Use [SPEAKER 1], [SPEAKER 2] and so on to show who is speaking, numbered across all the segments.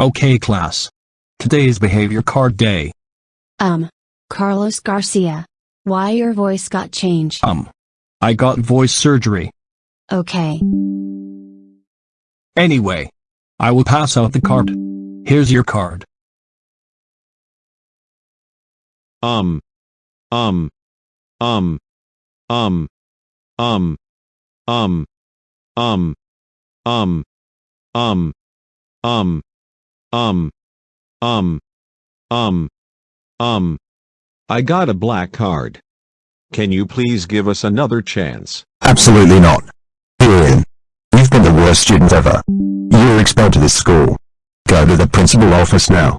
[SPEAKER 1] Okay class. Today is behavior card day.
[SPEAKER 2] Um, Carlos Garcia. Why your voice got changed?
[SPEAKER 1] Um. I got voice surgery.
[SPEAKER 2] Okay.
[SPEAKER 1] Anyway. I will pass out the card. Here's your card.
[SPEAKER 3] Um. Um. Um. Um. Um. Um. Um. Um. Um. Um. Um. Um. Um. Um. I got a black card. Can you please give us another chance?
[SPEAKER 4] Absolutely not. Ian. You've been the worst student ever. You're expelled to this school. Go to the principal office now.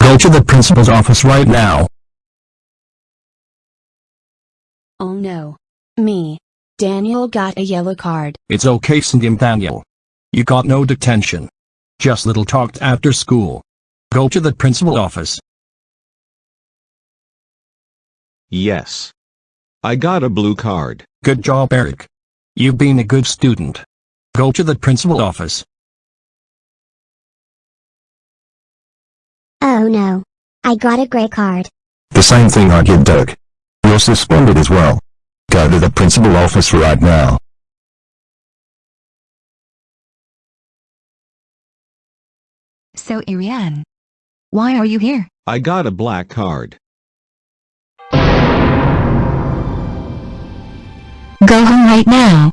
[SPEAKER 4] Go to the principal's office right now.
[SPEAKER 2] Oh no. Me. Daniel got a yellow card.
[SPEAKER 1] It's okay Cindy and Daniel. You got no detention. Just little talked after school. Go to the principal office.
[SPEAKER 3] Yes. I got a blue card.
[SPEAKER 1] Good job Eric. You've been a good student. Go to the principal office.
[SPEAKER 5] Oh no. I got a gray card.
[SPEAKER 4] The same thing I did Dirk. You're suspended as well. Go to the principal office right now.
[SPEAKER 6] So Irian. Why are you here?
[SPEAKER 3] I got a black card.
[SPEAKER 6] Go home right now.